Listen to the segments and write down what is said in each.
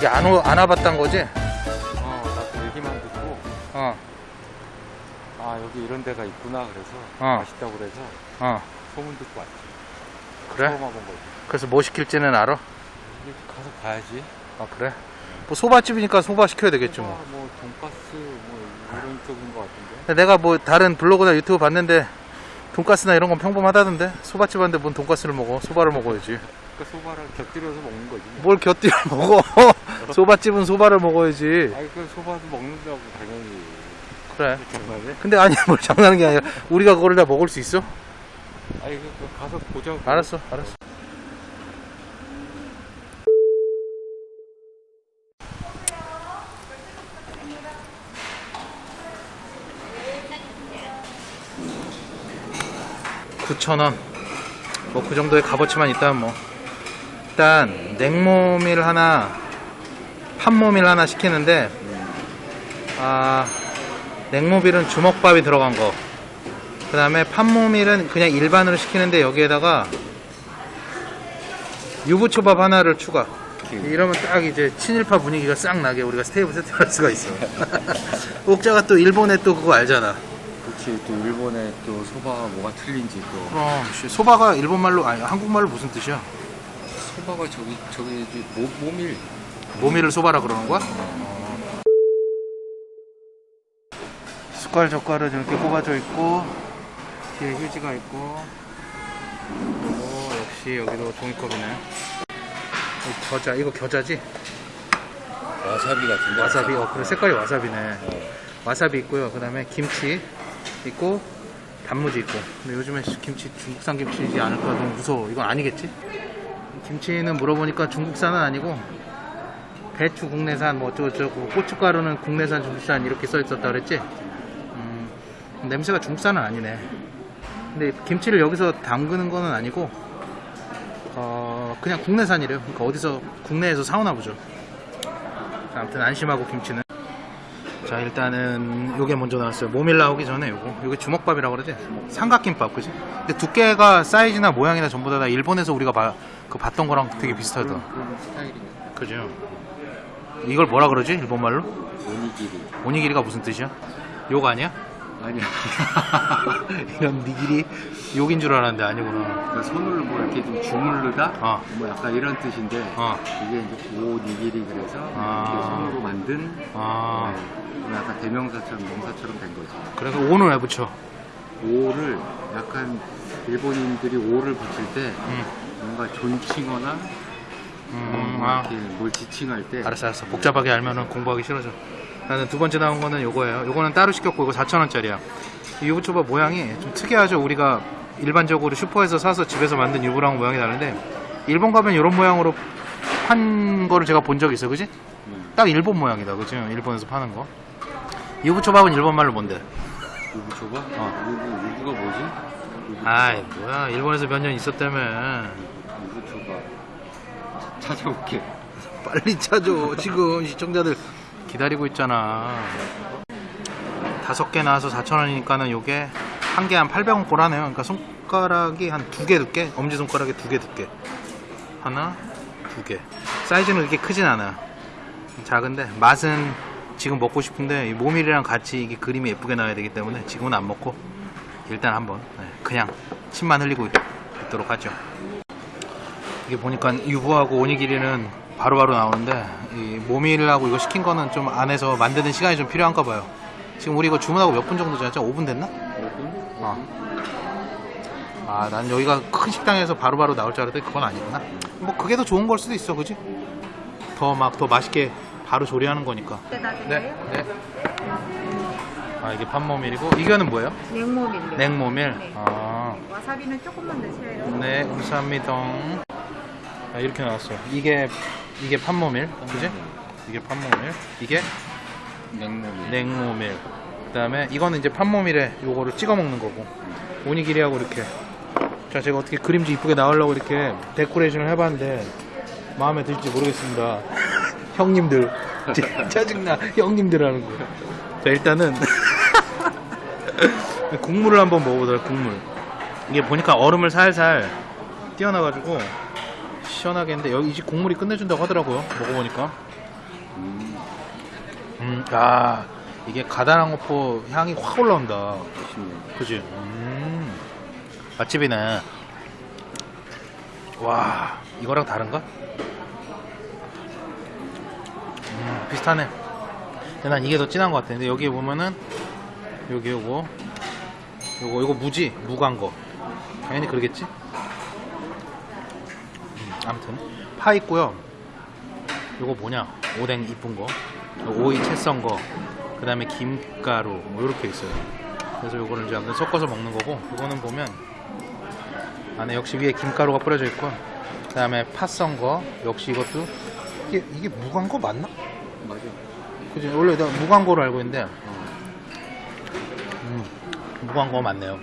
여기 안, 오, 안 와봤단 거지? 어, 나도 얘기만 듣고 어, 아 여기 이런 데가 있구나 그래서 어. 맛있다고 그래서 어. 소문 듣고 왔지. 그래? 처음 와본 거지. 그래서 뭐 시킬지는 알아? 이렇게 가서 봐야지. 아, 그래? 뭐 소바집이니까 소바 시켜야 되겠지 뭐. 뭐 돈가스 뭐 이런 쪽인 것 같은데. 내가 뭐 다른 블로그나 유튜브 봤는데 돈가스나 이런 건 평범하다던데 소바집 왔는데 뭔 돈가스를 먹어 소바를 먹어야지 그러니까 소바를 곁들여서 먹는 거지. 뭐. 뭘 곁들여 먹어 소바집은 소바를 먹어야지 아니 그 소바도 먹는다고 당연히. 그래 정말에? 근데 아니 뭘 장난하는 게 아니라 우리가 그걸 다 먹을 수 있어? 아니 그, 그 가서 보자고. 알았어 알았어 구천원. 뭐 그 정도의 값어치만 있다면 뭐. 일단 냉모밀 하나 판모밀 하나 시키는데 아 냉모밀은 주먹밥이 들어간 거. 그 다음에 판모밀은 그냥 일반으로 시키는데 여기에다가 유부초밥 하나를 추가. 이러면 딱 이제 친일파 분위기가 싹 나게 우리가 테이블 세팅할 수가 있어. 옥자가 또 일본에 또 그거 알잖아 그렇지 또 일본의 또 소바가 뭐가 틀린지 또. 그럼 씨, 소바가 일본말로 아니 한국말로 무슨 뜻이야? 소바가 저기 저기 이제 모, 모밀. 모밀을 소바라 그러는 거야? 숟갈 젓갈은 이렇게 꼽아져 있고 뒤에 휴지가 있고 그리고 역시 여기도 종이컵이네 이 겨자 이거 겨자지? 와사비 같은데. 와사비 어 그래 색깔이 와사비네 와사비 있고요 그 다음에 김치 있고 단무지 있고. 근데 요즘에 김치 중국산 김치이지 않을까 너무 무서워. 이건 아니겠지? 김치는 물어보니까 중국산은 아니고 배추 국내산 뭐 어쩌고저쩌고 고춧가루는 국내산 중국산 이렇게 써있었다 그랬지? 음, 냄새가 중국산은 아니네. 근데 김치를 여기서 담그는 거는 아니고 어, 그냥 국내산이래요. 그러니까 어디서 국내에서 사오나 보죠. 자, 아무튼 안심하고 김치는 자 일단은 요게 먼저 나왔어요. 모밀 나오기 전에 요거. 요게 주먹밥이라고 그러지 삼각김밥 그지? 근데 두께가 사이즈나 모양이나 전부 다 일본에서 우리가 봐- 그 봤던 거랑 되게 비슷하다. 그죠? 이걸 뭐라 그러지? 일본말로? 오니기리. 오니기리가 무슨 뜻이야? 욕 아니야 아니야. 이런 니기리 욕인 줄 알았는데 아니구나 그러니까 손을 뭐 이렇게 좀 주물르다? 어. 뭐 약간 이런 뜻인데 어. 이게 이제 오니기리 그래서 아. 이렇게 손으로 만든 아 네, 뭐 약간 대명사처럼 명사처럼 된 거지. 그래서 오는 왜 붙여 오를 약간 일본인들이 오를 붙일 때 음, 뭔가 존칭어나 음, 뭐 아. 이렇게 뭘 지칭할 때 알았어 알았어 복잡하게 알면은 공부하기 싫어져 나는 두 번째 나온 거는 요거예요. 요거는 따로 시켰고 이거 4,000원짜리야. 이 유부초밥 모양이 좀 특이하죠. 우리가 일반적으로 슈퍼에서 사서 집에서 만든 유부랑 모양이 다른데 일본 가면 이런 모양으로 판 거를 제가 본 적이 있어 그지? 음, 딱 일본 모양이다. 그지? 일본에서 파는 거. 유부초밥은 일본말로 뭔데? 유부 줘봐? 어. 유부, 유부가 뭐지? 유부 아이 뭐야. 일본에서 몇 년 있었다며. 유부 줘봐 찾아올게. 빨리 찾아 지금 시청자들 기다리고 있잖아. 다섯 개 나와서 4,000원이니까는 요게 한 개 한 800원 꼴하네요. 그러니까 손가락이 한 두 개 두께 엄지손가락에 두개 두께 하나 두 개. 사이즈는 그렇게 크진 않아요 작은데 맛은 지금 먹고 싶은데 이 모밀이랑 같이 이게 그림이 예쁘게 나와야 되기 때문에 지금은 안 먹고 일단 한번 네, 그냥 침만 흘리고 있도록 하죠. 이게 보니까 유부하고 오니기리는 바로바로 나오는데 이 모밀하고 이거 시킨 거는 좀 안에서 만드는 시간이 좀 필요한가 봐요. 지금 우리 이거 주문하고 몇 분 정도 지났죠? 5분 됐나? 5분? 어. 아, 난 여기가 큰 식당에서 바로바로 나올 줄 알았더니 그건 아니구나. 뭐 그게 더 좋은 걸 수도 있어, 그지? 더 막 더 맛있게 바로 조리하는 거니까. 네, 네. 아, 이게 판모밀이고 이거는 뭐예요? 냉모밀요. 냉모밀. 네. 아, 와사비는 조금만 넣으세요. 네, 감사합니다. 아, 이렇게 나왔어요. 이게 이게 판모밀, 그지? 이게 판모밀, 이게 냉모밀 냉모밀. 그다음에 이거는 이제 판모밀에 요거를 찍어 먹는 거고. 오니기리하고 이렇게. 자, 제가 어떻게 그림도 이쁘게 나오려고 이렇게 데코레이션을 해봤는데 마음에 들지 모르겠습니다. 형님들, 짜- 짜증나. 형님들 하는 거. 자, 일단은 국물을 한번 먹어보도록 국물. 이게 보니까 얼음을 살살 띄어놔가지고 시원하게 했는데 여기 이 집 국물이 끝내준다고 하더라고요. 먹어보니까 음, 음, 야, 이게 가다랑어포 향이 확 올라온다. 그지? 음, 맛집이네. 와, 이거랑 다른가? 음, 비슷하네. 근데 난 이게 더 진한 것 같아. 근데 여기 보면은, 여기 요거, 요거, 요거 무지? 무간 거. 당연히 그러겠지? 음, 아무튼, 파 있고요. 요거 뭐냐? 오뎅 이쁜 거. 오이 채 썬 거. 그 다음에 김가루. 뭐, 요렇게 있어요. 그래서 요거를 이제 아무튼 섞어서 먹는 거고, 이거는 보면, 안에 역시 위에 김가루가 뿌려져 있고, 그 다음에 파 썬 거. 역시 이것도, 이게, 이게 무간 거 맞나? 맞아. 그지? 원래 내가 무간 거로 알고 있는데, 어. 음, 무간 거 맞네요.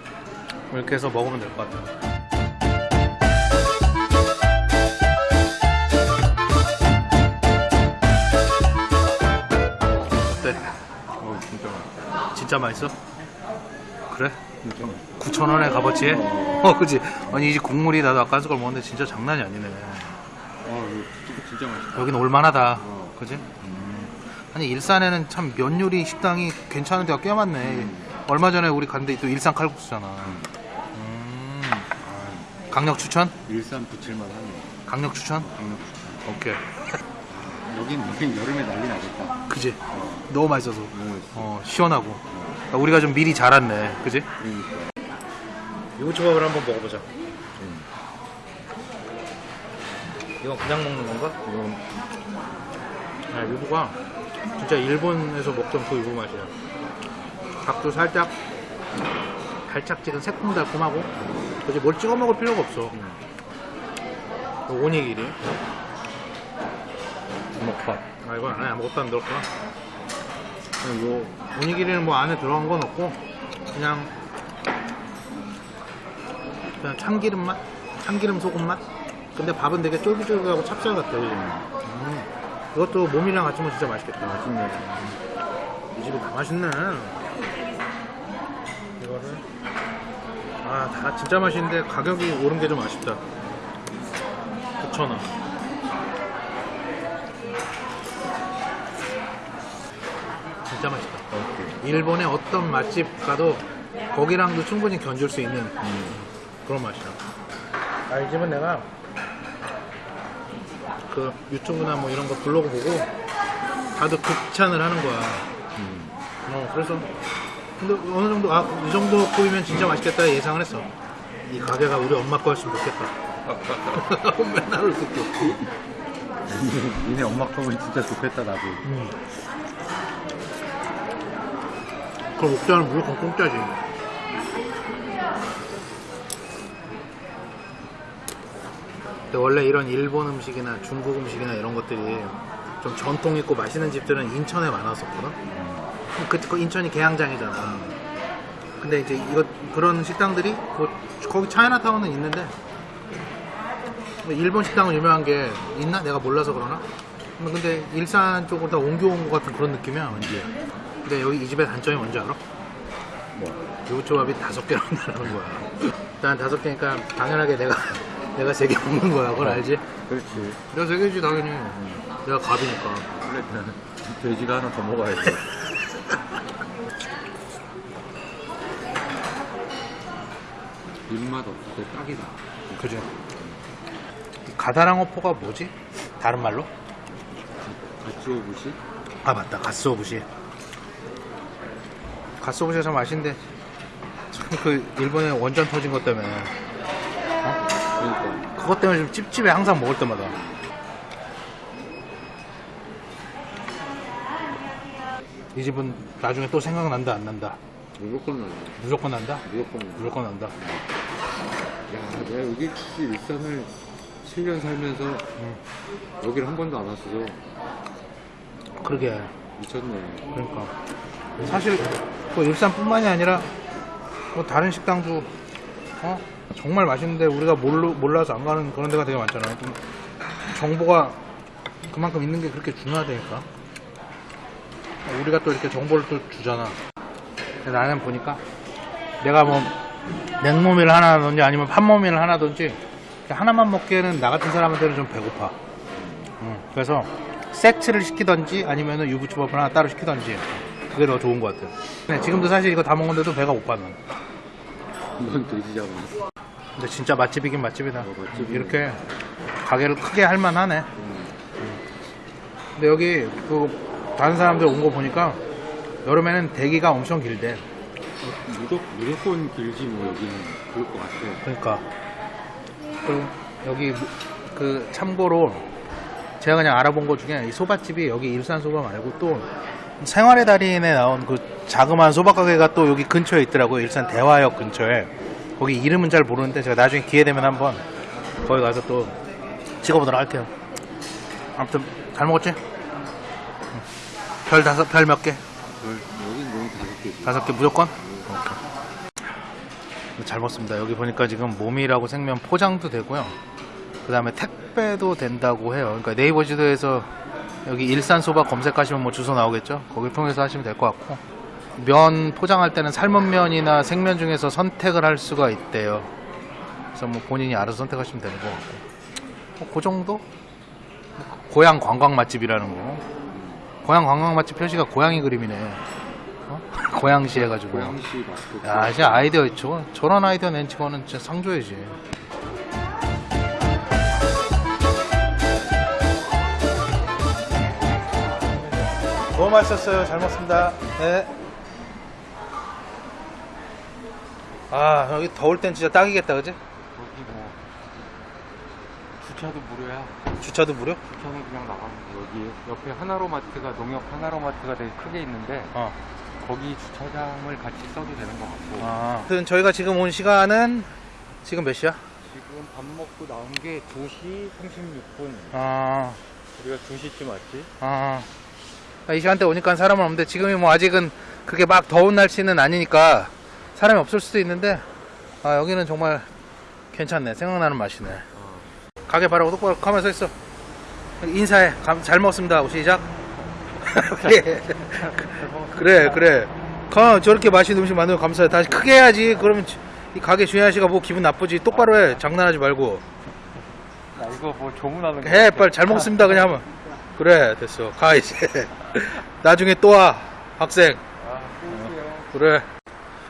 이렇게 해서 먹으면 될 것 같아요. 진짜 맛있어? 그래? 진짜 맛있어. 9,000원에 값어치? 어. 어, 그지? 아니, 이제 국물이 나도 아까 한 숟갈 먹었는데 진짜 장난이 아니네. 어, 진짜, 맛있다. 여긴 올만하다. 어. 그지? 음. 아니, 일산에는 참 면 요리 식당이 괜찮은 데가 꽤 많네. 음. 얼마 전에 우리 갔는데 또 일산 칼국수잖아. 음. 아, 강력 추천? 일산 붙일만 하네. 강력 추천? 강력. 오케이. 여긴, 여름에 난리 나겠다. 그지? 너무 맛있어서. 너무 맛있어. 어, 시원하고. 아, 우리가 좀 미리 자랐네. 그지? 그러니까. 유부초밥을 한번 먹어보자. 음. 이건 그냥 먹는 건가? 이건 아, 유부가 진짜 일본에서 먹던 그 유부 맛이야. 닭도 살짝 달짝지근 새콤달콤하고 그지 뭘 찍어 먹을 필요가 없어. 그 오니기리. 주먹밥. 아 이건 안에 아무것도 안 들었구나. 그리고 오니기리는 뭐 안에 들어간 건 없고 그냥 그냥 참기름 맛, 참기름 소금 맛. 근데 밥은 되게 쫄깃쫄깃하고 찹쌀 같아. 그지? 음. 이것도 몸이랑 같이 먹으면 진짜 맛있겠다. 맛있네. 이 집이 다 맛있네. 이거를 아 다 진짜 맛있는데 가격이 오른 게 좀 아쉽다. 9,000원. 진짜 맛있다. 일본의 어떤 맛집 가도 거기랑도 충분히 견줄 수 있는 음. 그런 맛이야. 아, 이 집은 내가 그 유튜브나 뭐 이런 거 블로그 보고 다들 극찬을 하는 거야. 음. 어, 그래서 근데 어느 정도 아 이 정도 급이면 진짜 맛있겠다 예상을 했어. 이 가게가 우리 엄마 거였으면 좋겠다. 맨날 듣고. 니네 엄마 컵은 진짜 좋겠다, 나도. 음. 그럼 옥자는 무조건 공짜지. 근데 원래 이런 일본 음식이나 중국 음식이나 이런 것들이 좀 전통 있고 맛있는 집들은 인천에 많았었거든. 그, 그 인천이 계양장이잖아. 근데 이제 이거 그런 식당들이 뭐 거기 차이나타운은 있는데 뭐 일본 식당은 유명한 게 있나? 내가 몰라서 그러나? 뭐 근데 일산 쪽으로 다 옮겨온 것 같은 그런 느낌이야 왠지. 근데 여기 이 집의 단점이 뭔지 알아? 뭐. 요조합이 다섯 개나 나는 거야. 난 다섯 개니까 당연하게 내가 내가 세 개 먹는 거야. 그걸 알지? 그렇지. 내가 세 개지 당연히. 내가 갑이니까. 그래, 돼지가 하나 더 먹어야지. 입맛 없을 때 딱이다. 그지? 가다랑어포가 뭐지? 다른 말로? 가츠오부시? 아 맞다 가스오부시 가스오부시가 참 맛있는데 참 그 일본에 원전 터진 것 때문에 그러니까. 그것 때문에 좀 찝찝해 항상 먹을 때마다 이 집은 나중에 또 생각난다 안 난다 무조건 나네. 무조건 난다 무조건 나네. 무조건 난다 야, 내가 여기 일산을 7년 살면서 응. 여기를 한 번도 안 왔어서 그러게 미쳤네. 그러니까 사실 뭐 일산뿐만이 아니라 뭐 다른 식당도 어? 정말 맛있는데 우리가 몰라, 몰라서 안 가는 그런 데가 되게 많잖아요. 좀 정보가 그만큼 있는 게 그렇게 중요하다니까. 우리가 또 이렇게 정보를 또 주잖아. 나는 보니까 내가 뭐 냉모밀 하나든지 아니면 판모밀 하나든지 하나만 먹기에는 나 같은 사람한테는 좀 배고파. 음, 그래서 세트를 시키던지 아니면은 유부초밥을 하나 따로 시키던지 그게 더 좋은 것 같아요. 네, 지금도 사실 이거 다 먹는데도 배가 고파 난. 이건 돼지자고. 근데 진짜 맛집이긴 맛집이다. 맛집이네. 이렇게 가게를 크게 할 만하네. 근데 여기 그 다른 사람들 온 거 보니까 여름에는 대기가 엄청 길대. 무조, 무조건 길지 뭐 여기는 그럴 것 같아. 그러니까 그리고 여기 그 참고로 제가 그냥 알아본 것 중에 이 소바집이 여기 일산 소바 말고 또 생활의 달인에 나온 그 자그마한 소바 가게가 또 여기 근처에 있더라고요. 일산 대화역 근처에. 거기 이름은 잘 모르는데 제가 나중에 기회 되면 한번 거기 가서 또 찍어보도록 할게요. 아무튼 잘 먹었지? 응. 별 다섯 별 몇 개? 다섯 개 무조건? 잘 먹습니다. 여기 보니까 지금 몸이라고 생면 포장도 되고요. 그 다음에 택배도 된다고 해요. 그러니까 네이버 지도에서 여기 일산 소바 검색하시면 뭐 주소 나오겠죠? 거기 통해서 하시면 될 것 같고. 면 포장할 때는 삶은 면이나 생면 중에서 선택을 할 수가 있대요. 그래서 뭐 본인이 알아서 선택하시면 되는 것 같고. 뭐그 정도? 고향 관광 맛집이라는 거. 고향 관광 맛집 표시가 고양이 그림이네. 어? 고양시 해가지고. 고양시. 야, 진짜 아이디어 있죠. 저런 아이디어 낸 친구는 진짜 상 줘야지. 너무 맛있었어요. 잘 먹습니다. 네. 아, 여기 더울 땐 진짜 딱이겠다, 그지? 여기 뭐 주차도 무료야. 주차도 무료? 주차는 그냥 나가면 돼. 여기 옆에 하나로마트가 농협 하나로마트가 되게 크게 있는데 어. 거기 주차장을 같이 써도 되는 것 같고. 아. 아무튼 저희가 지금 온 시간은 지금 몇 시야? 지금 밥 먹고 나온 게 2시 36분. 아. 우리가 2시쯤 왔지? 아, 이 시간대 오니까 사람은 없는데 지금이 뭐 아직은 그게 막 더운 날씨는 아니니까 사람이 없을 수도 있는데 아 여기는 정말 괜찮네. 생각나는 맛이네. 가게 바로 똑바로 가면 서 있어. 인사해. 감- 잘 먹었습니다. 시작. 그래 그래 그래. 가 저렇게 맛있는 음식 만들면 감사해. 다시 크게 해야지. 그러면 이 가게 주인 아저씨가 뭐 기분 나쁘지. 똑바로 해. 장난하지 말고. 야, 이거 뭐 조문하는 거. 해 빨리. 잘 먹습니다. 그냥 하면 그래 됐어 가 이제 나중에 또 와 학생 아. 그래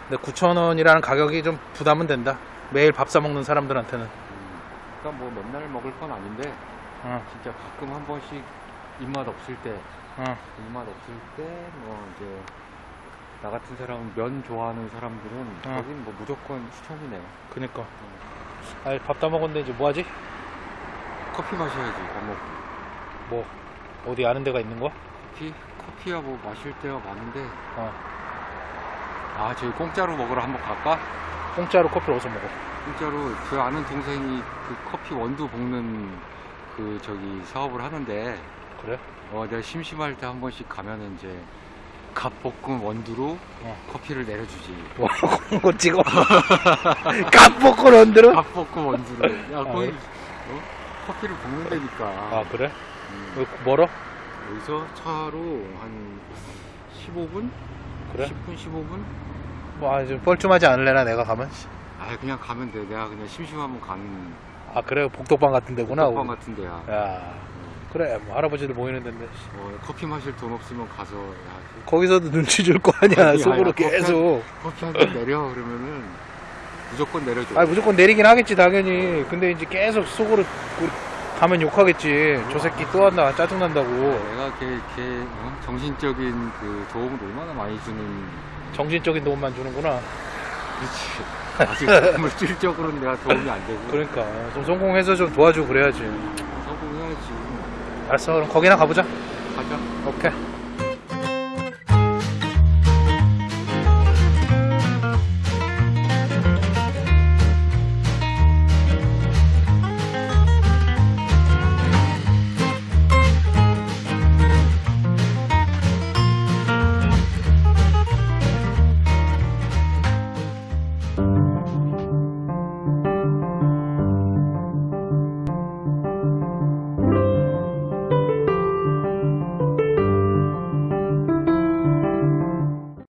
근데 9,000원이라는 가격이 좀 부담은 된다 매일 밥 사 먹는 사람들한테는 그러니까 뭐 맨날 먹을 건 아닌데 어, 진짜 가끔 한 번씩 입맛 없을 때 어. 입맛 없을 때 뭐 이제 나 같은 사람 면 좋아하는 사람들은 어. 거긴 뭐 무조건 추천이네. 그니까 아니 밥다 먹었는데 이제 뭐하지? 커피 마셔야지 밥 먹고. 뭐 어디 아는 데가 있는 거야? 커피 커피야 뭐 마실 때가 많은데 어. 아 저기 공짜로 먹으러 한번 갈까? 공짜로 커피를 어디서 먹어? 공짜로 그 아는 동생이 그 커피 원두 볶는 그 저기 사업을 하는데 그래? 어 내가 심심할 때 한 번씩 가면은 이제 갓볶음 원두로 어. 커피를 내려주지. 뭐 그거 찍어 깜빡고 런들어? 갓볶음 원두로. 야 거기 예. 어? 커피를 볶는 데니까. 아 그래? 음, 멀어? 여기서 차로 한 15분? 그래? 10분 15분? 뭐 아, 좀 뻘쭘하지 않을래나 내가 가면? 아 그냥 가면 돼. 내가 그냥 심심하면 가는 아 그래 복덕방 같은 데구나 볶음밥 같은 데야. 야 그래 뭐 할아버지들 모이는 데인데 어, 커피 마실 돈 없으면 가서 야, 거기서도 눈치 줄 거 아니야 아니, 속으로 아니, 계속 커피 한잔 내려 그러면은 무조건 내려줘. 아 무조건 내리긴 하겠지 당연히 근데 이제 계속 속으로 가면 욕하겠지. 저 새끼 또 왔나 짜증난다고. 내가 걔, 걔 어? 정신적인 그 도움을 얼마나 많이 주는. 정신적인 도움만 주는구나. 그렇지. 아직 물질적으로는 내가 도움이 안 되고. 그러니까. 좀 성공해서 좀 도와주고 그래야지. 성공해야지. 알았어. 그럼 거기나 가보자. 가자. 오케이